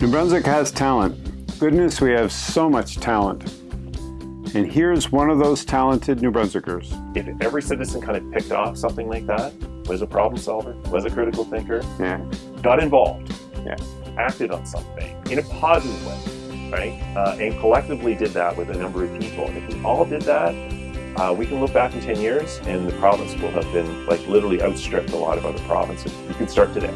New Brunswick has talent. Goodness, we have so much talent. And here's one of those talented New Brunswickers. If every citizen kind of picked off something like that, was a problem solver, was a critical thinker, Yeah. got involved, Yeah. acted on something in a positive way, right? Uh, and collectively did that with a number of people. If we all did that, uh, we can look back in 10 years and the province will have been like literally outstripped a lot of other provinces. You can start today.